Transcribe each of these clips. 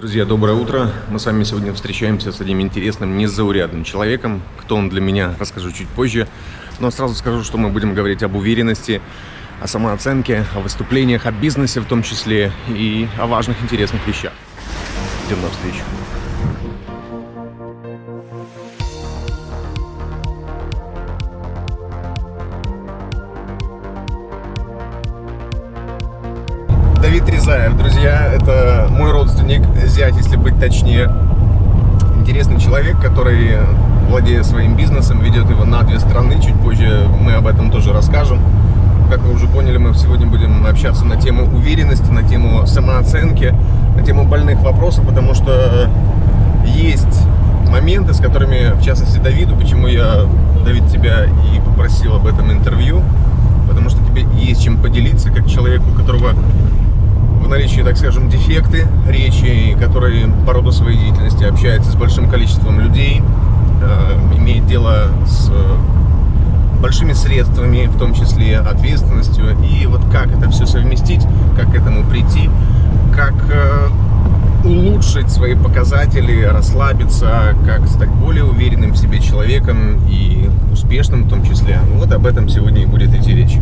Друзья, доброе утро. Мы с вами сегодня встречаемся с одним интересным, незаурядным человеком. Кто он для меня, расскажу чуть позже. Но сразу скажу, что мы будем говорить об уверенности, о самооценке, о выступлениях, о бизнесе в том числе и о важных, интересных вещах. Идем навстречу. Рязаев, друзья, это мой родственник, зять, если быть точнее. Интересный человек, который, владея своим бизнесом, ведет его на две страны. Чуть позже мы об этом тоже расскажем. Как вы уже поняли, мы сегодня будем общаться на тему уверенности, на тему самооценки, на тему больных вопросов, потому что есть моменты, с которыми, в частности, Давиду, почему я, Давид, тебя и попросил об этом интервью, потому что тебе есть чем поделиться, как человеку, у которого наличии, так скажем, дефекты речи, который по роду своей деятельности общается с большим количеством людей, э, имеет дело с большими средствами, в том числе ответственностью. И вот как это все совместить, как к этому прийти, как э, улучшить свои показатели, расслабиться, как стать более уверенным в себе человеком и успешным в том числе. Вот об этом сегодня и будет идти речь.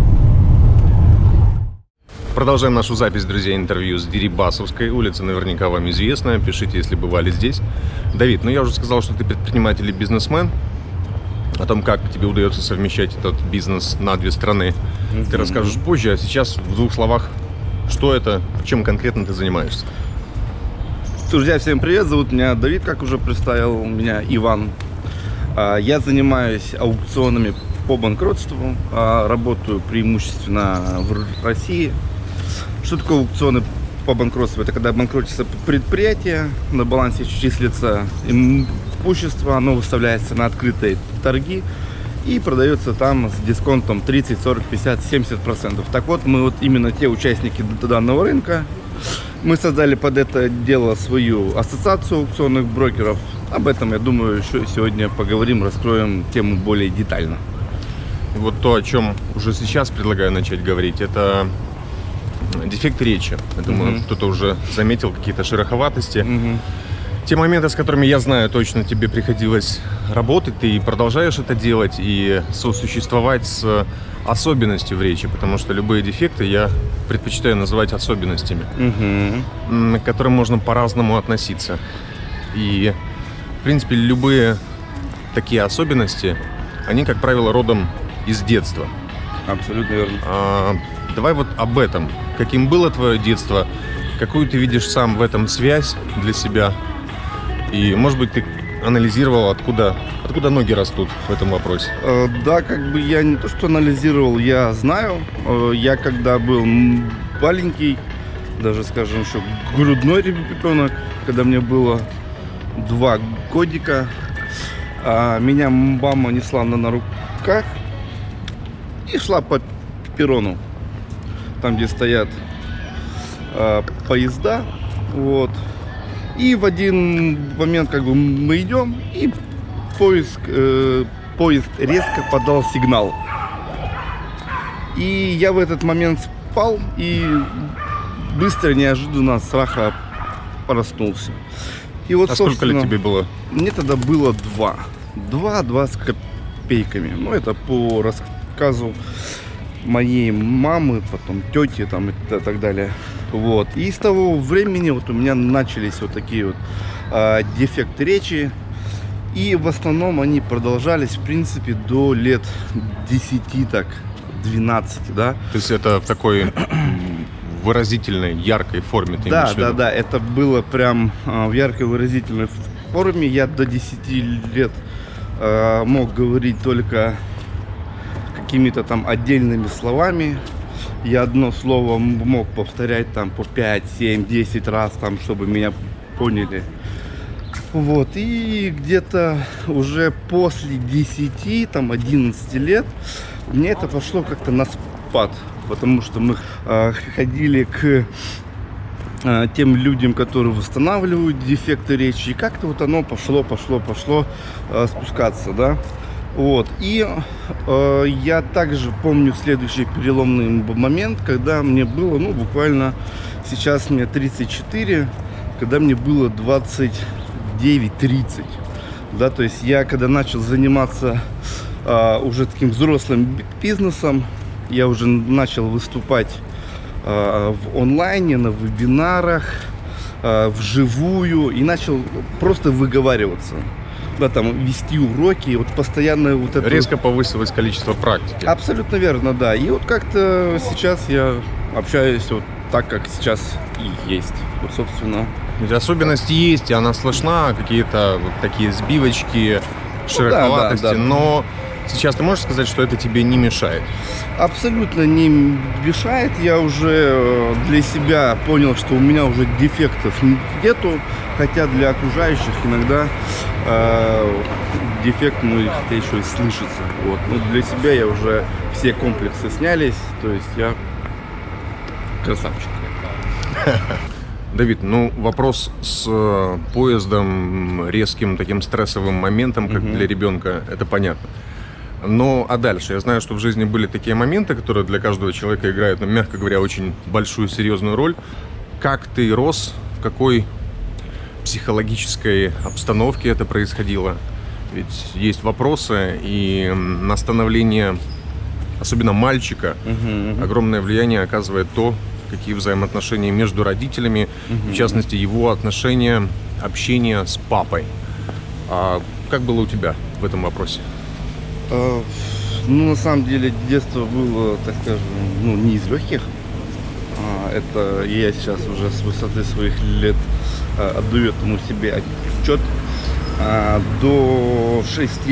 Продолжаем нашу запись, друзья, интервью с Дерибасовской улицы, наверняка вам известно. Пишите, если бывали здесь. Давид, ну я уже сказал, что ты предприниматель и бизнесмен. О том, как тебе удается совмещать этот бизнес на две страны, mm -hmm. ты расскажешь позже. А сейчас в двух словах, что это, чем конкретно ты занимаешься? Друзья, всем привет, зовут меня Давид, как уже представил, меня Иван. А, я занимаюсь аукционами по банкротству, а, работаю преимущественно в России, что такое аукционы по банкротству? Это когда банкротится предприятие, на балансе числится имущество, оно выставляется на открытые торги и продается там с дисконтом 30, 40, 50, 70 процентов. Так вот, мы вот именно те участники данного рынка, мы создали под это дело свою ассоциацию аукционных брокеров. Об этом, я думаю, еще сегодня поговорим, раскроем тему более детально. Вот то, о чем уже сейчас предлагаю начать говорить, это дефект речи. Я думаю, угу. кто-то уже заметил какие-то шероховатости. Угу. Те моменты, с которыми я знаю, точно тебе приходилось работать, ты продолжаешь это делать и сосуществовать с особенностью в речи, потому что любые дефекты я предпочитаю называть особенностями, угу. к которым можно по-разному относиться. И, в принципе, любые такие особенности, они, как правило, родом из детства. Абсолютно верно. А, давай вот об этом. Каким было твое детство? Какую ты видишь сам в этом связь для себя? И, может быть, ты анализировал, откуда, откуда ноги растут в этом вопросе? Э, да, как бы я не то, что анализировал, я знаю. Э, я когда был маленький, даже, скажем, еще грудной ребенок, когда мне было два годика, а меня мама несла на, руках и шла по перрону там, где стоят э, поезда. Вот. И в один момент как бы мы идем, и поезд, э, поезд резко подал сигнал. И я в этот момент спал и быстро, неожиданно страха проснулся. И вот, а сколько лет тебе было? Мне тогда было два. Два, два с копейками. Ну, это по рассказу моей мамы, потом тети там и так далее. Вот. И с того времени вот у меня начались вот такие вот э, дефекты речи. И в основном они продолжались, в принципе, до лет 10, так, 12, да. То есть это в такой выразительной, яркой форме ты Да, да, да, это было прям э, в яркой выразительной форме. Я до 10 лет э, мог говорить только какими-то там отдельными словами. Я одно слово мог повторять там по 5, 7, 10 раз, там, чтобы меня поняли. Вот, и где-то уже после 10, там, 11 лет мне это пошло как-то на спад. Потому что мы э, ходили к э, тем людям, которые восстанавливают дефекты речи. И как-то вот оно пошло, пошло, пошло э, спускаться, да. Вот. И э, я также помню следующий переломный момент, когда мне было, ну, буквально сейчас мне 34, когда мне было 29-30. Да, то есть я когда начал заниматься а, уже таким взрослым бизнесом, я уже начал выступать а, в онлайне, на вебинарах, а, вживую и начал просто выговариваться. Да, там вести уроки, вот постоянно вот это... Резко повысилось количество практики. Абсолютно верно, да. И вот как-то сейчас я общаюсь вот так, как сейчас и есть. Вот, собственно, Ведь особенность есть, и она слышна, какие-то вот такие сбивочки, Ну широковатости, да, да. но сейчас ты можешь сказать, что это тебе не мешает? абсолютно не мешает. Я уже э, для себя понял, что у меня уже дефектов нету, хотя для окружающих иногда э, дефект, ну, и хотя еще и слышится. Вот. Но для себя я уже все комплексы снялись, то есть я красавчик. Давид, ну вопрос с э, поездом, резким таким стрессовым моментом, как Мгм. для ребенка, это понятно. Но а дальше? Я знаю, что в жизни были такие моменты, которые для каждого человека играют, ну, мягко говоря, очень большую, серьезную роль. Как ты рос, в какой психологической обстановке это происходило? Ведь есть вопросы, и на становление, особенно мальчика, огромное влияние оказывает то, какие взаимоотношения между родителями, в частности, его отношения, общение с папой. А как было у тебя в этом вопросе? Э, Ну, на самом деле, детство было, так скажем, ну, не из легких. А, Это я сейчас уже с высоты своих лет э, отдаю этому себе отчет. А, До 6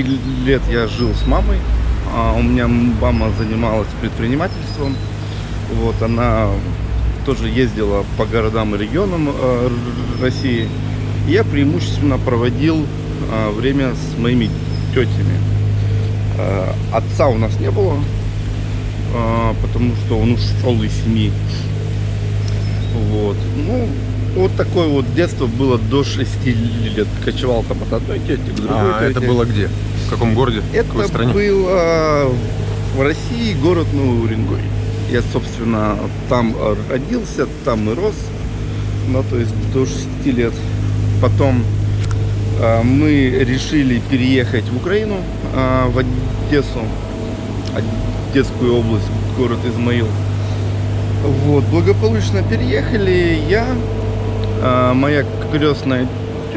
лет я жил с мамой. А, У меня мама занималась предпринимательством. Вот, она тоже ездила по городам и регионам России. Я преимущественно проводил время с моими тетями. Э, Отца у нас не было, э, потому что он ушел из семьи. Вот. Ну, вот такое вот детство было до 6 лет. Кочевал там от одной тети к другой А это тете. было где? В каком городе? В какой Это стране? было в России, город Новый Уренгой. Я, собственно, там родился, там и рос. Ну, то есть до 6 лет. Потом э, мы решили переехать в Украину, э, в Одессу, Одесскую область, город Измаил. Вот, благополучно переехали. Я, э, моя крестная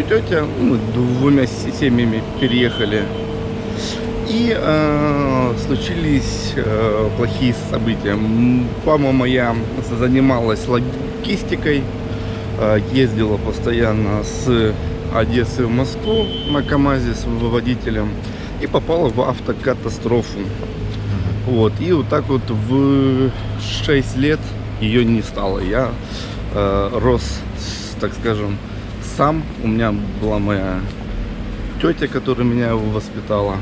тетя, мы двумя се- семьями переехали. И э, случились э, плохие события. Мама моя занималась логистикой, э, ездила постоянно с Одессы в Москву на КАМАЗе с водителем и попала в автокатастрофу. Вот, и вот так вот в 6 лет ее не стало. Я э, рос, так скажем, сам. У меня была моя тетя, которая меня воспитала.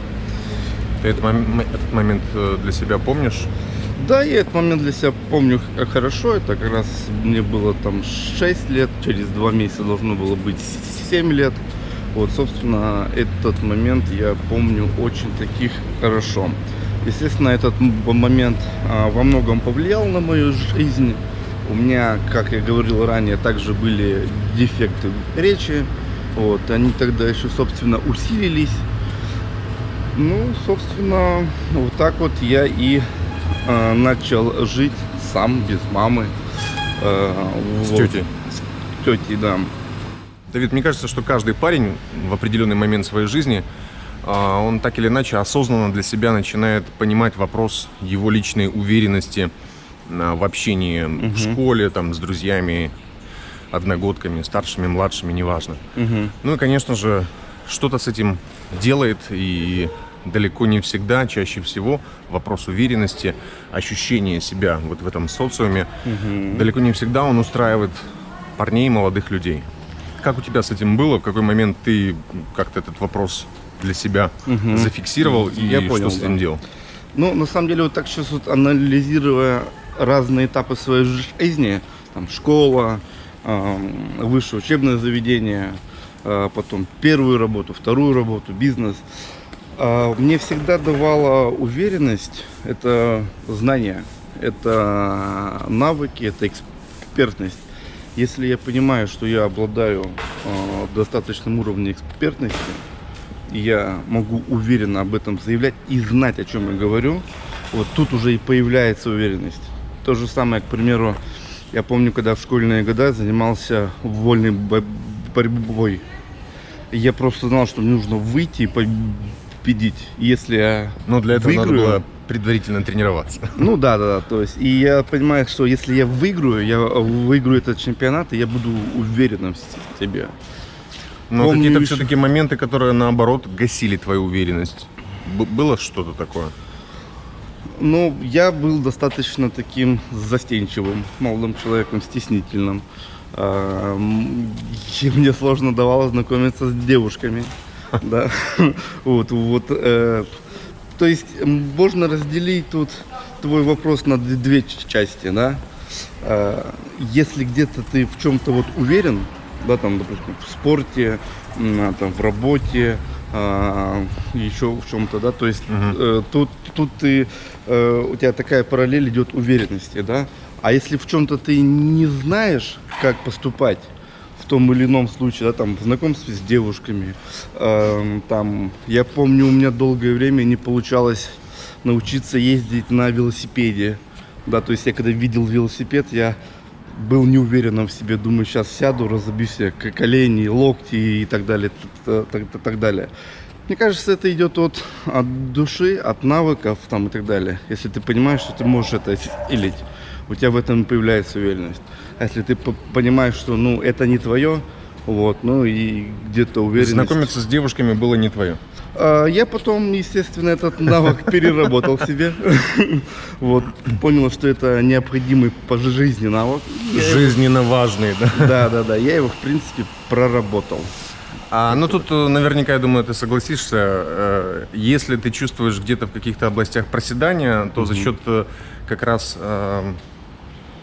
Ты этот, этот момент э, для себя помнишь? Да, я этот момент для себя помню хорошо. Это как раз мне было там 6 лет, через 2 месяца должно было быть 7 лет. Вот, собственно, этот момент я помню очень таких хорошо. Естественно, этот момент а, во многом повлиял на мою жизнь. У меня, как я говорил ранее, также были дефекты речи. Вот, они тогда еще, собственно, усилились. Ну, собственно, вот так вот я и э, начал жить сам, без мамы. Э, С вот. тетей? С тетей, да. Давид, мне кажется, что каждый парень в определенный момент своей жизни, а, он так или иначе осознанно для себя начинает понимать вопрос его личной уверенности а, в общении в школе, там, с друзьями, одногодками, старшими, младшими, неважно. Мгм. Ну и, конечно же, что-то с этим делает, и далеко не всегда, чаще всего вопрос уверенности, ощущения себя вот в этом социуме, далеко не всегда он устраивает парней, молодых людей. Как у тебя с этим было? В какой момент ты как-то этот вопрос для себя Мгм. зафиксировал и Я понял, что с этим да. делал? Ну, на самом деле, вот так сейчас вот анализируя разные этапы своей жизни, там, школа, высшее учебное заведение, э, потом первую работу, вторую работу, бизнес, мне всегда давала уверенность, это знания, это навыки, это экспертность. Если я понимаю, что я обладаю э, достаточным уровнем экспертности, я могу уверенно об этом заявлять и знать, о чем я говорю, вот тут уже и появляется уверенность. То же самое, к примеру, я помню, когда в школьные годы занимался вольной бо- борьбой. Я просто знал, что мне нужно выйти и победить. Если я Но для этого надо выиграю- было предварительно тренироваться. Ну да, да, да. То есть, и я понимаю, что если я выиграю, я выиграю этот чемпионат, и я буду уверенным в себе. Но какие-то еще- все-таки моменты, которые наоборот гасили твою уверенность. Б- было что-то такое? Ну, я был достаточно таким застенчивым молодым человеком, стеснительным. А, мне сложно давалось знакомиться с девушками. Да. Вот, вот. э, То есть можно разделить тут твой вопрос на две части, да. А, Если где-то ты в чем-то вот уверен, да, там, допустим, в спорте, а, там, в работе, а, еще в чем-то, да, то есть э, тут, тут ты, э, у тебя такая параллель идет уверенности, да, а если в чем-то ты не знаешь, как поступать, том или ином случае, да, там, в знакомстве с девушками, эм, там, я помню, у меня долгое время не получалось научиться ездить на велосипеде, да, то есть я когда видел велосипед, я был не уверенным в себе, думаю, сейчас сяду, разобью себе колени, локти и так далее, т- т- т- так далее. Мне кажется, это идет от, от души, от навыков там и так далее. Если ты понимаешь, что ты можешь это осилить, у тебя в этом появляется уверенность. А если ты по- понимаешь, что ну это не твое, вот, ну и где-то уверенность. Знакомиться с девушками было не твое. А, Я потом, естественно, этот навык переработал себе. Вот, понял, что это необходимый по жизни навык. Жизненно важные, да? Да, да, да, я его, в принципе, проработал. А, ну тут э, наверняка, я думаю, ты согласишься, э, если ты чувствуешь где-то в каких-то областях проседания, то за счет э, как раз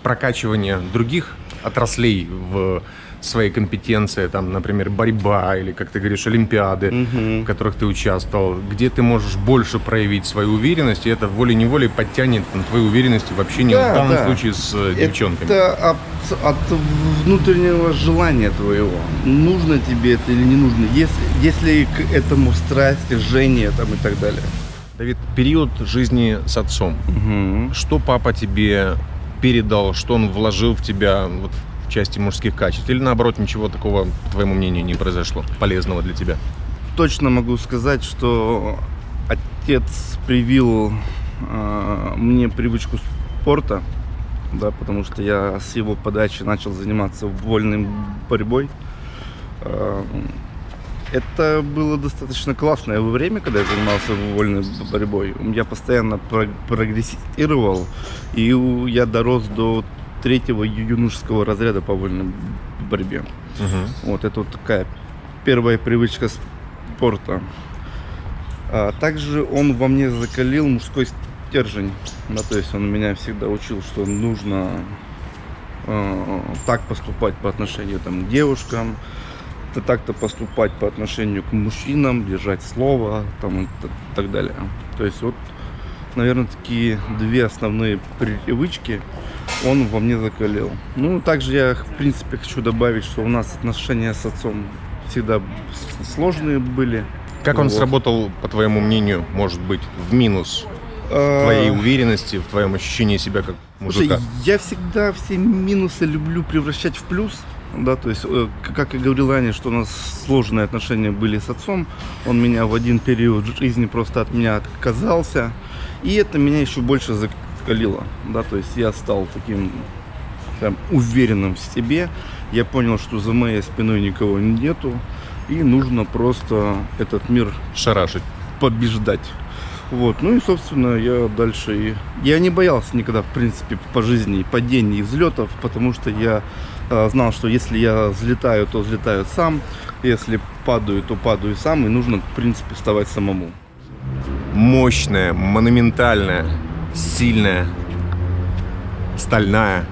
прокачивания других отраслей в своей компетенции, там, например, борьба или, как ты говоришь, олимпиады, в которых ты участвовал, где ты можешь больше проявить свою уверенность, и это волей-неволей подтянет на твою уверенность в общении, Да, в данном да. случае с э, девчонками. Это от, от внутреннего желания твоего. Нужно тебе это или не нужно. Если, если к этому страсть, жжение там и так далее. Давид, период жизни с отцом. Что папа тебе передал, что он вложил в тебя вот, в части мужских качеств? Или наоборот, ничего такого, по твоему мнению, не произошло, полезного для тебя? точно могу сказать, что отец привил э, мне привычку спорта, да, потому что я с его подачи начал заниматься вольной борьбой. Э, это было достаточно классное время, когда я занимался вольной борьбой. Я постоянно про- прогрессировал, и я дорос до третьего юношеского разряда по вольной борьбе. Вот это вот такая первая привычка спорта. А также он во мне закалил мужской стержень. Да, то есть он меня всегда учил, что нужно э, так поступать по отношению там, к девушкам, т- так-то поступать по отношению к мужчинам, держать слово там, и так далее. То есть вот, наверное, такие две основные привычки он во мне закалил. Ну, также я, в принципе, хочу добавить, что у нас отношения с отцом всегда сложные были. Как он Вот. сработал, по твоему мнению, может быть, в минус А, твоей уверенности, в твоем ощущении себя как Слушай, мужика? я всегда все минусы люблю превращать в плюс. Да, то есть, э, как я говорил ранее, что у нас сложные отношения были с отцом. Он меня в один период жизни просто от меня отказался. И это меня еще больше закалило. Да, то есть я стал таким прям уверенным в себе. Я понял, что за моей спиной никого нету. И нужно просто этот мир Шарашить. побеждать. Вот, ну и, собственно, я дальше и... Я не боялся никогда, в принципе, по жизни и падений, и взлетов, потому что я знал, что если я взлетаю, то взлетаю сам, если падаю, то падаю сам, и нужно, в принципе, вставать самому. Мощная, монументальная, сильная, стальная.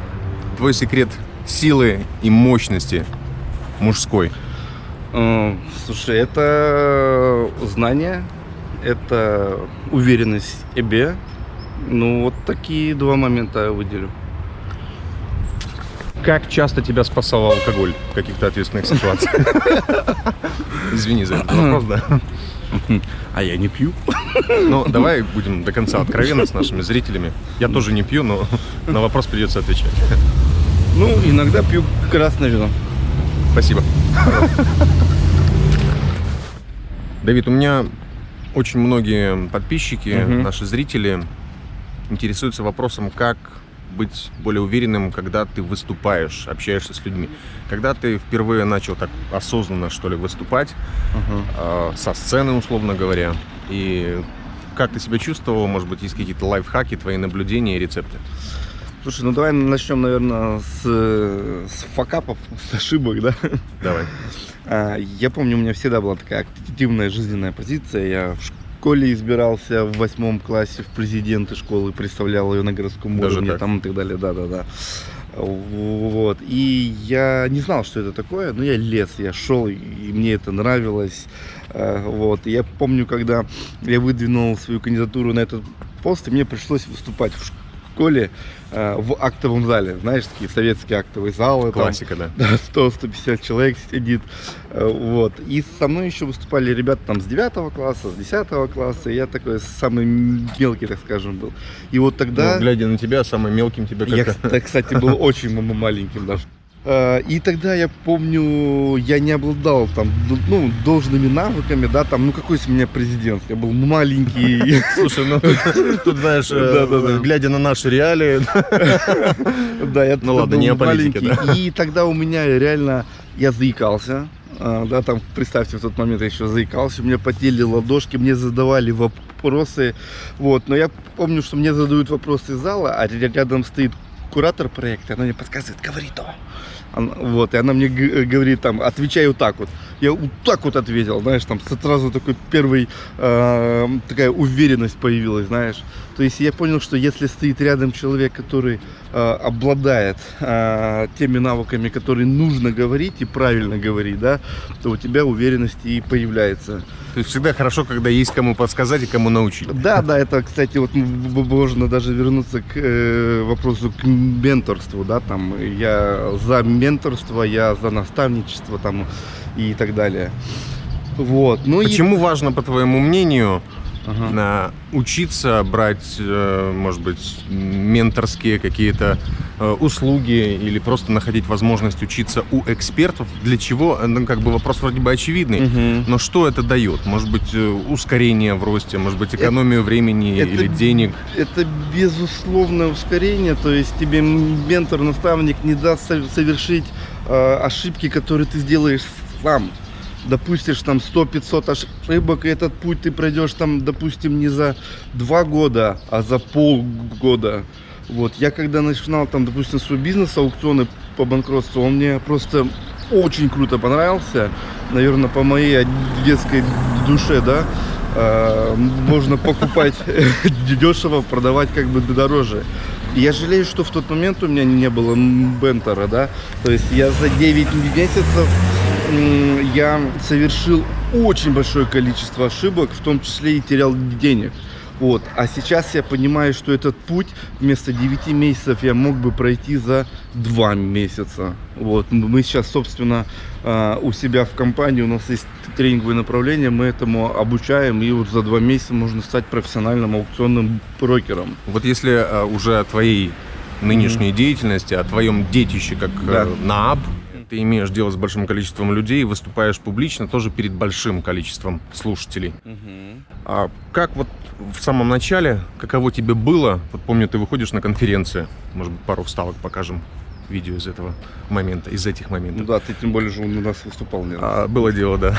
Твой секрет силы и мощности мужской. Э, Слушай, это знание, это уверенность в себе. Ну, вот такие два момента я выделю. Как часто тебя спасал алкоголь в каких-то ответственных ситуациях? Извини за этот вопрос, да. А я не пью. Ну, давай будем до конца откровенны с нашими зрителями. Я тоже не пью, но на вопрос придется отвечать. Ну, иногда пью красное вино. Спасибо. Давид, у меня очень многие подписчики, наши зрители интересуются вопросом, как быть более уверенным, когда ты выступаешь, общаешься с людьми. Когда ты впервые начал так осознанно, что ли, выступать, э, со сцены, условно говоря, и как ты себя чувствовал, может быть, есть какие-то лайфхаки, твои наблюдения и рецепты? Слушай, ну давай начнем, наверное, с, с факапов, с ошибок, да? Давай. А, Я помню, у меня всегда была такая активная жизненная позиция. Я в школе избирался в восьмом классе в президенты школы, представлял ее на городском Даже уровне так? там и так далее. Да, да, да. Вот. И я не знал, что это такое, но я лез, я шел, и мне это нравилось. А, Вот. И я помню, когда я выдвинул свою кандидатуру на этот пост, и мне пришлось выступать в школе в актовом зале. Знаешь, такие советские актовые залы. там, Классика, да. да, 100-150 человек сидит. Э, Вот. И со мной еще выступали ребята там с 9 класса, с 10 класса. И я такой самый мелкий, так скажем, был. И вот тогда... Ну, глядя на тебя, самым мелким тебе Я, как-то... кста- кстати, был очень маленьким даже. Э, И тогда я помню, я не обладал там, ну, должными навыками, да, там, ну какой из меня президент, я был маленький, Слушай, ну тут, знаешь, э, глядя на наши реалии, Да, я Ну ладно, не маленький, И тогда у меня реально, я заикался, а, да, там, представьте, в тот момент я еще заикался, у меня потели ладошки, мне задавали вопросы, вот, но я помню, что мне задают вопросы из зала, а ря- рядом стоит куратор проекта, она мне подсказывает, говори то. Вот, и она мне г- говорит там, отвечай вот так вот. Я вот так вот ответил, знаешь, там сразу такой первый, э, такая уверенность появилась, знаешь. То есть я понял, что если стоит рядом человек, который э, обладает э, теми навыками, которые нужно говорить и правильно говорить, да, то у тебя уверенность и появляется. то есть всегда хорошо, когда есть кому подсказать и кому научить. Да, да, это, кстати, вот можно даже вернуться к э, вопросу к менторству, да, там я за менторство, я за наставничество там и так далее. Вот, ну Почему важно, по твоему мнению, и... Ага. на- учиться брать, э, может быть, менторские какие-то э, услуги или просто находить возможность учиться у экспертов? Для чего? Э, Ну, как бы вопрос вроде бы очевидный. Мгм. Но что это дает? Может быть, ускорение в росте, может быть, экономию времени это- или денег? Это безусловное ускорение, то есть тебе ментор, наставник не даст со- совершить э, ошибки, которые ты сделаешь сам. Допустишь там 100-500 ошибок, и этот путь ты пройдешь там, допустим, не за два года, а за полгода. Вот, я когда начинал там, допустим, свой бизнес, аукционы по банкротству, он мне просто очень круто понравился. Наверное, по моей детской душе, да. Э, Можно покупать дешево, продавать как бы дороже. Я жалею, что в тот момент у меня не было бентера, да. То есть я за 9 месяцев я совершил очень большое количество ошибок, в том числе и терял денег. Вот. А сейчас я понимаю, что этот путь вместо 9 месяцев я мог бы пройти за 2 месяца. Вот. Мы сейчас, собственно, а, у себя в компании, у нас есть тренинговые направления, мы этому обучаем, и вот за 2 месяца можно стать профессиональным аукционным брокером. Вот если э, уже о твоей нынешней деятельности, о твоем детище как э, Да. НААБ, ты имеешь дело с большим количеством людей, выступаешь публично тоже перед большим количеством слушателей. А как вот в самом начале, каково тебе было? Вот помню, ты выходишь на конференцию, может быть, пару вставок покажем, видео из этого момента, из этих Ну моментов. да, ты тем более же у нас выступал не раз. А, было дело, да.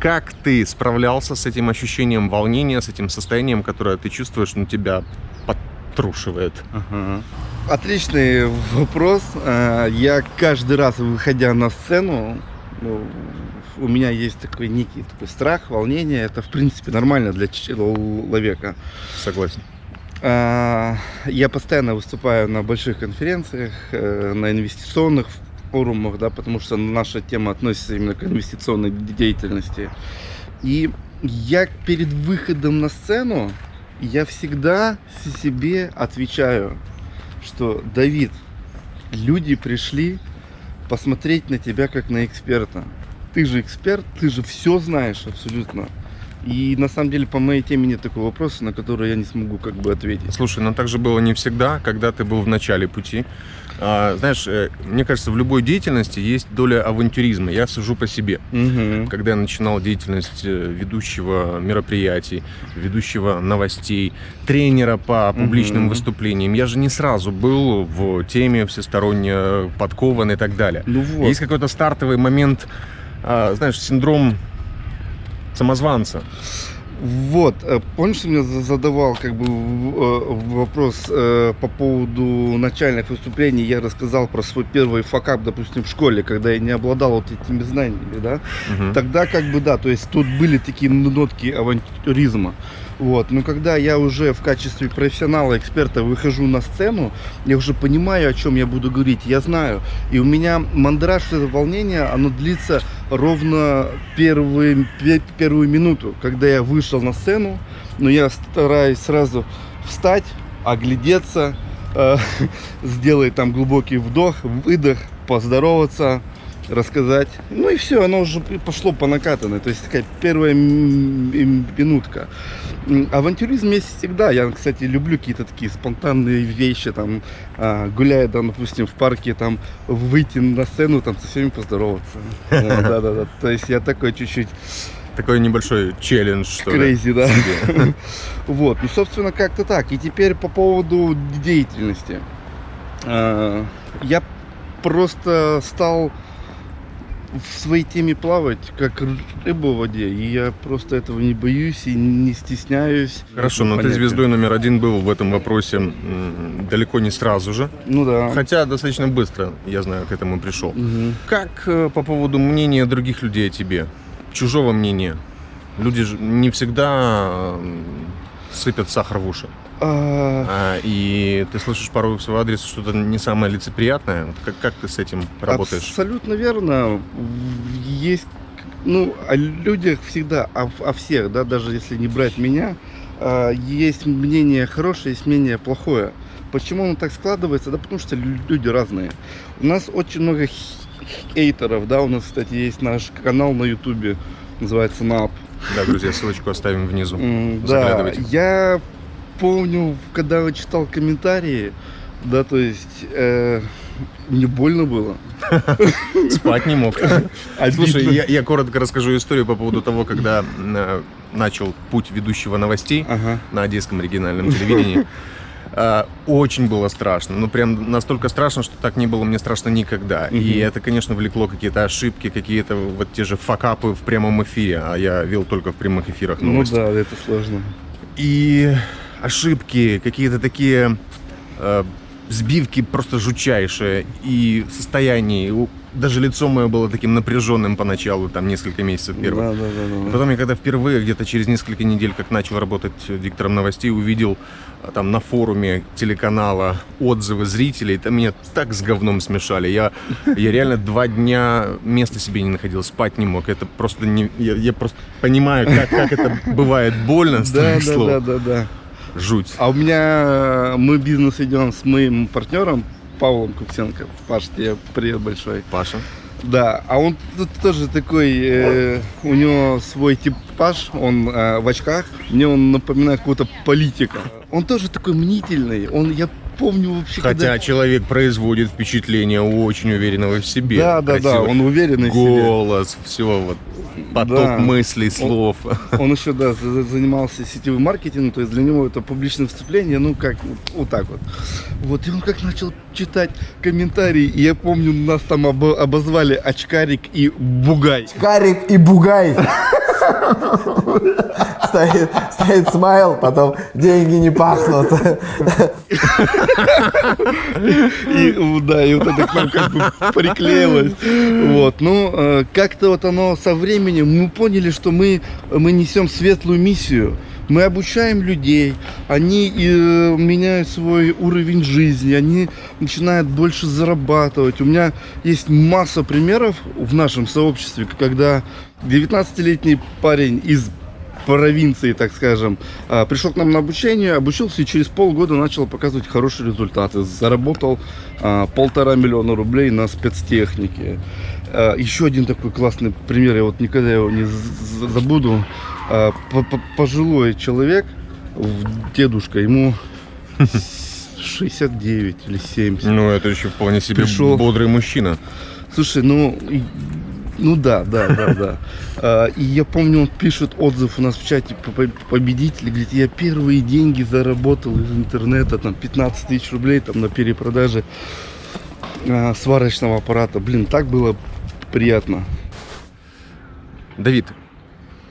Как ты справлялся с этим ощущением волнения, с этим состоянием, которое ты чувствуешь, ну, тебя подтрушивает? Ага. Отличный вопрос. А, Я каждый раз, выходя на сцену, ну, у меня есть такой некий такой страх, волнение. Это, в принципе, нормально для человека. Согласен. А, Я постоянно выступаю на больших конференциях, э, на инвестиционных форумах, да, потому что наша тема относится именно к инвестиционной деятельности. И я перед выходом на сцену, я всегда себе отвечаю, что Давид, люди пришли посмотреть на тебя как на эксперта. Ты же эксперт, ты же все знаешь абсолютно. И на самом деле по моей теме нет такого вопроса, на который я не смогу как бы ответить. Слушай, но так же было не всегда, когда ты был в начале пути. А, знаешь, э, мне кажется, в любой деятельности есть доля авантюризма. Я сужу по себе. Мгм. Когда я начинал деятельность э, ведущего мероприятий, ведущего новостей, тренера по публичным Мгм. выступлениям, я же не сразу был в теме всесторонне подкован и так далее. Ну вот. Есть какой-то стартовый момент, а, знаешь, синдром самозванца. Вот, э, помнишь, ты мне за- задавал как бы э, вопрос э, по поводу начальных выступлений, я рассказал про свой первый факап, допустим, в школе, когда я не обладал вот этими знаниями, да? Мгм. Тогда как бы да, то есть тут были такие нотки авантюризма. Вот. Но когда я уже в качестве профессионала, эксперта выхожу на сцену, я уже понимаю, о чем я буду говорить, я знаю. И у меня мандраж, это волнение, оно длится ровно первые, пе- первую минуту, когда я вышел на сцену, но я стараюсь сразу встать, оглядеться, э, сделать там глубокий вдох, выдох, поздороваться, рассказать. Ну и все, оно уже пошло по накатанной. То есть такая первая минутка. Авантюризм есть всегда. Я, кстати, люблю какие-то такие спонтанные вещи. Там, а, гуляя, там, допустим, в парке, там, выйти на сцену, там, со всеми поздороваться. Да-да-да. То есть я такой чуть-чуть Такой небольшой челлендж, что ли. крейзи, да. себе. Вот, ну, собственно, как-то так. И теперь по поводу деятельности. А, Я просто стал в своей теме плавать, как рыба в воде. И я просто этого не боюсь и не стесняюсь. Хорошо, но ты звездой номер один был в этом вопросе далеко не сразу же. Ну да. Хотя достаточно быстро, я знаю, к этому пришел. Мгм. Как э, по поводу мнения других людей о тебе? Чужого мнения? Люди же не всегда сыпят сахар в уши. А, А, и ты слышишь порой в свой адрес что-то не самое лицеприятное. Как, как ты с этим работаешь? Абсолютно верно. Есть, ну, о людях всегда, о, о всех, да, даже если не брать меня, а, есть мнение хорошее, есть мнение плохое. Почему оно так складывается? Да потому что лю- люди разные. У нас очень много хейтеров, да, у нас, кстати, есть наш канал на ютубе, называется НАП. Да, друзья, ссылочку оставим внизу. Да, я помню, когда читал комментарии, да, то есть э, мне больно было. Спать не мог. Слушай, я, я коротко расскажу историю по поводу того, когда э, начал путь ведущего новостей Ага. на одесском региональном телевидении. А, Очень было страшно. Ну, прям настолько страшно, что так не было мне страшно никогда. И Мгм. это, конечно, влекло какие-то ошибки, какие-то вот те же факапы в прямом эфире. А я вел только в прямых эфирах Ну новости. да, это сложно. И ошибки, какие-то такие э, сбивки просто жутчайшие. И состояние, даже лицо мое было таким напряженным поначалу, там несколько месяцев первых. Да, да, да, да. Потом я когда впервые, где-то через несколько недель, как начал работать диктором новостей, увидел а, там на форуме телеканала отзывы зрителей, там меня так с говном смешали. Я, я реально два дня места себе не находил, спать не мог. Это просто не... Я, я просто понимаю, как, как это бывает больно Да, да, да, да, да. Жуть. А у меня мы бизнес ведем с моим партнером Павлом Куксенко. Паш, тебе привет большой. Паша. Да, а он тут тоже такой, э, у него свой типаж, он э, в очках, мне он напоминает какого-то политика. Он тоже такой мнительный, он, я помню вообще, Хотя когда... человек производит впечатление очень уверенного в себе. Да, да, да, он уверенный в себе. Голос, все вот. Поток Да. мыслей, слов. Он еще, да, за- занимался сетевым маркетингом, то есть для него это публичное выступление, ну, как вот, вот так вот. Вот, и он как начал читать комментарии, и я помню, нас там обо- обозвали очкарик и бугай. Карик и Бугай. Стоит, стоит смайл, потом деньги не пахнут. И, да, и вот это к нам как бы приклеилось. Вот, ну, э, как-то вот оно со временем, мы поняли, что мы, мы несем светлую миссию. Мы обучаем людей, они э, меняют свой уровень жизни, они начинают больше зарабатывать. У меня есть масса примеров в нашем сообществе, когда 19-летний парень из провинции, так скажем. А, Пришел к нам на обучение, обучился и через полгода начал показывать хорошие результаты. Заработал а, полтора миллиона рублей на спецтехнике. Еще один такой классный пример, я вот никогда его не забуду. По- Пожилой человек, дедушка, ему 69 или 70. Ну, это еще вполне себе Пришел. бодрый мужчина. Слушай, ну, ну да, да, да, да. А, И я помню, он пишет отзыв у нас в чате по- по- победитель, говорит, я первые деньги заработал из интернета, там 15 тысяч рублей там на перепродаже а, сварочного аппарата. Блин, так было приятно. Давид,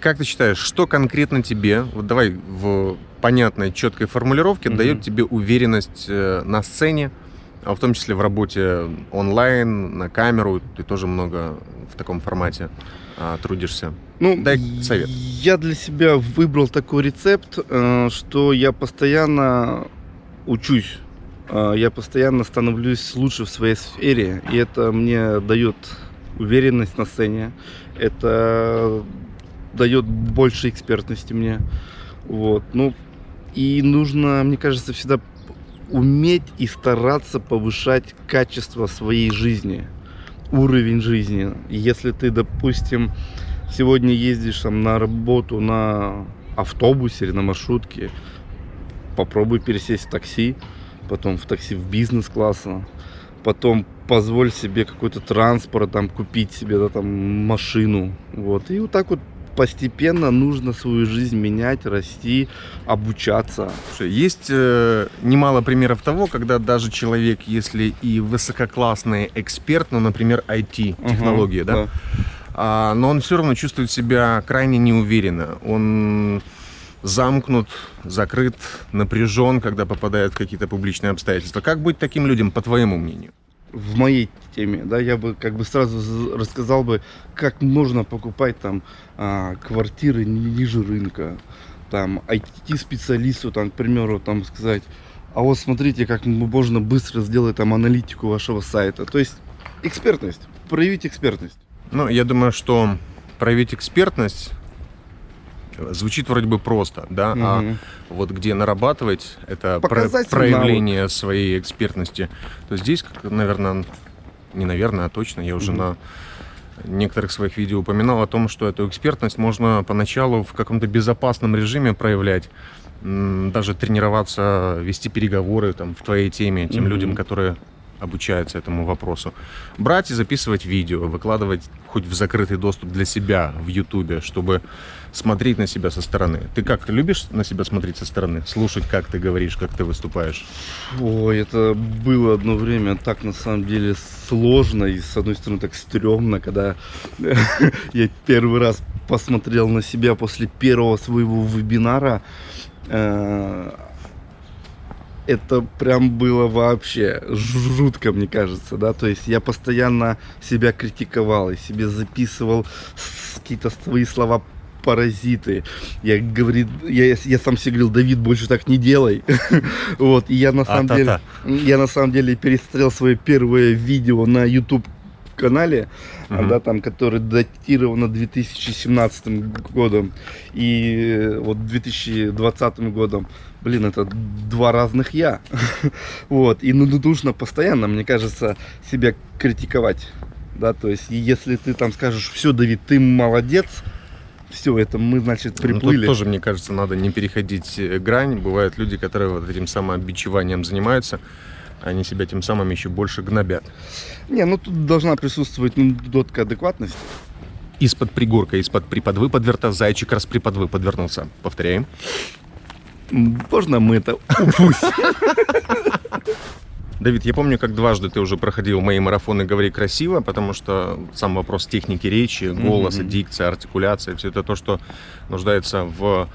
как ты считаешь, что конкретно тебе, вот давай в понятной, четкой формулировке, Мгм. дает тебе уверенность э, на сцене, а в том числе в работе онлайн, на камеру, ты тоже много в таком формате а, трудишься. Ну, Дай совет. Я для себя выбрал такой рецепт, э, что я постоянно учусь. Э, Я постоянно становлюсь лучше в своей сфере. И это мне дает уверенность на сцене. Это дает больше экспертности мне. Вот. Ну, и нужно, мне кажется, всегда уметь и стараться повышать качество своей жизни, уровень жизни. Если ты, допустим, сегодня ездишь там на работу на автобусе или на маршрутке, попробуй пересесть в такси, потом в такси в бизнес-класса, потом позволь себе какой-то транспорт, там, купить себе, да, там, машину, вот, и вот так вот постепенно нужно свою жизнь менять, расти, обучаться. Есть э, немало примеров того, когда даже человек, если и высококлассный эксперт, ну, например, IT-технологии, да, а, но он все равно чувствует себя крайне неуверенно. Он замкнут, закрыт, напряжен, когда попадает в какие-то публичные обстоятельства. Как быть таким людям, по твоему мнению? В моей теме, да, я бы как бы сразу рассказал бы, как можно покупать там а, квартиры ни- ниже рынка, там IT-специалисту, там, к примеру, там сказать, а вот смотрите, как можно быстро сделать там аналитику вашего сайта. То есть экспертность, проявить экспертность. Ну, я думаю, что проявить экспертность звучит вроде бы просто, да, а Мгм. вот где нарабатывать это про- проявление своей экспертности, то здесь, наверное, не наверное, а точно, я уже Мгм. на некоторых своих видео упоминал о том, что эту экспертность можно поначалу в каком-то безопасном режиме проявлять, даже тренироваться, вести переговоры там, в твоей теме тем Мгм. людям, которые обучаются этому вопросу. Брать и записывать видео, выкладывать хоть в закрытый доступ для себя в Ютубе, чтобы смотреть на себя со стороны. Ты как, любишь на себя смотреть со стороны? Слушать, как ты говоришь, как ты выступаешь? Ой, это было одно время так на самом деле сложно и с одной стороны так стрёмно, когда я первый раз посмотрел на себя после первого своего вебинара. Это прям было вообще жутко, мне кажется, да, то есть я постоянно себя критиковал и себе записывал какие-то свои слова паразиты. Я говорит, я, я сам себе говорил, Давид, больше так не делай. Вот, и я на самом деле, А-та-та. я на самом деле пересмотрел свое первое видео на YouTube канале, Мгм. да, там, который датировано 2017 годом и э, вот 2020 годом. Блин, это два разных я. Вот, и ну, нужно постоянно, мне кажется, себя критиковать. Да, то есть, если ты там скажешь, все, Давид, ты молодец, все, это мы, значит, Ну, приплыли. тоже, мне кажется, надо не переходить э, грань. Бывают люди, которые вот этим самообичеванием занимаются, они себя тем самым еще больше гнобят. Не, ну тут должна присутствовать ну, дотка адекватности. Из-под пригорка, из-под приподвы подверта, зайчик раз приподвы подвернулся. Повторяем. Можно мы это упустим? Давид, я помню, как дважды ты уже проходил мои марафоны «Говори красиво», потому что сам вопрос техники речи, голоса, Мгм. дикции, артикуляции, все это то, что нуждается в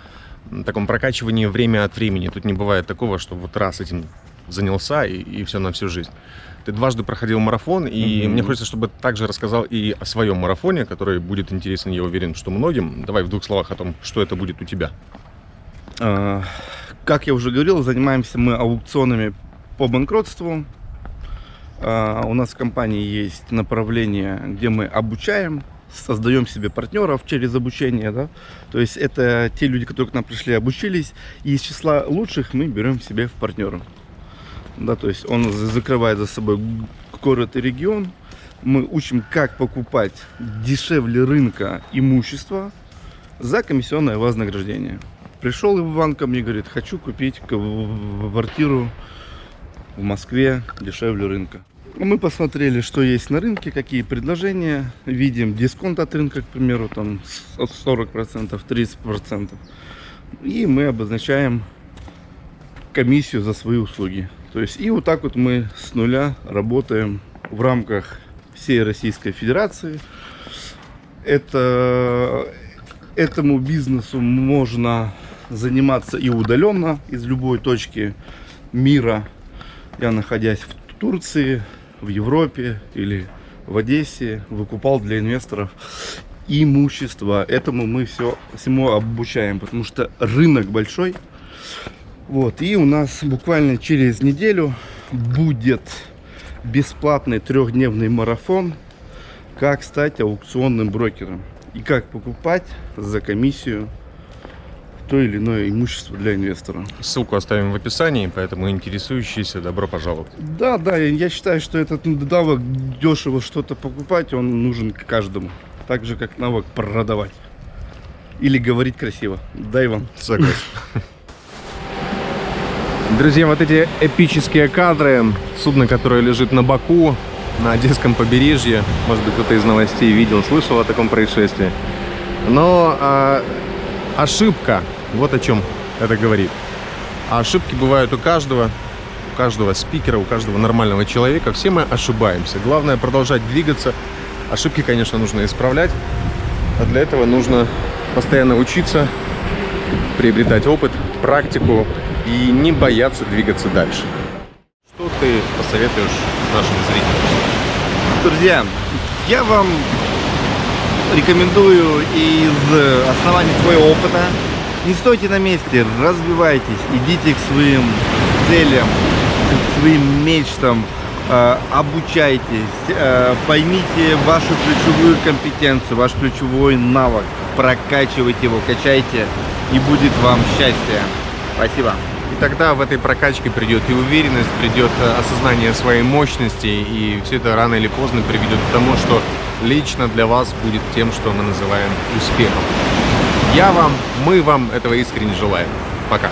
таком прокачивании время от времени. Тут не бывает такого, что вот раз этим занялся и, все на всю жизнь. Ты дважды проходил марафон, и Мгм. мне хочется, чтобы ты также рассказал и о своем марафоне, который будет интересен, я уверен, что многим. Давай в двух словах о том, что это будет у тебя. А, Как я уже говорил, занимаемся мы аукционами по банкротству. А, У нас в компании есть направление, где мы обучаем создаем себе партнеров через обучение, да. То есть это те люди, которые к нам пришли, обучились, и из числа лучших мы берем себе в партнеры. Да, то есть он за- закрывает за собой город и регион. Мы учим, как покупать дешевле рынка имущество за комиссионное вознаграждение. Пришел Иван ко мне, говорит, хочу купить квартиру в Москве дешевле рынка. Мы посмотрели, что есть на рынке, какие предложения. Видим дисконт от рынка, к примеру, там с- от 40%, 30%. И мы обозначаем комиссию за свои услуги. То есть и вот так вот мы с нуля работаем в рамках всей Российской Федерации. Это, этому бизнесу можно заниматься и удаленно из любой точки мира. Я находясь в Турции, в Европе или в Одессе, выкупал для инвесторов имущество. Этому мы все всему обучаем, потому что рынок большой. Вот, и у нас буквально через неделю будет бесплатный трехдневный марафон, как стать аукционным брокером и как покупать за комиссию то или иное имущество для инвестора. Ссылку оставим в описании, поэтому интересующиеся добро пожаловать. Да, да, я- считаю, что этот навык дешево что-то покупать, он нужен каждому. Так же, как навык продавать. Или говорить красиво. Да, Иван? Согласен. Друзья, вот эти эпические кадры, судно, которое лежит на боку, на Одесском побережье, может быть, кто-то из новостей видел, слышал о таком происшествии. Но а, ошибка, вот о чем это говорит. А ошибки бывают у каждого, у каждого спикера, у каждого нормального человека. Все мы ошибаемся. Главное продолжать двигаться. Ошибки, конечно, нужно исправлять. А для этого нужно постоянно учиться, приобретать опыт, практику и не бояться двигаться дальше. Что ты посоветуешь нашим зрителям? Друзья, я вам рекомендую из оснований своего опыта не стойте на месте, развивайтесь, идите к своим целям, к своим мечтам, э, обучайтесь, э, поймите вашу ключевую компетенцию, ваш ключевой навык, прокачивайте его, качайте, и будет вам счастье. Спасибо. И тогда в этой прокачке придет и уверенность, придет э, осознание своей мощности, и все это рано или поздно приведет к тому, что лично для вас будет тем, что мы называем успехом. Я вам, мы вам этого искренне желаем. Пока.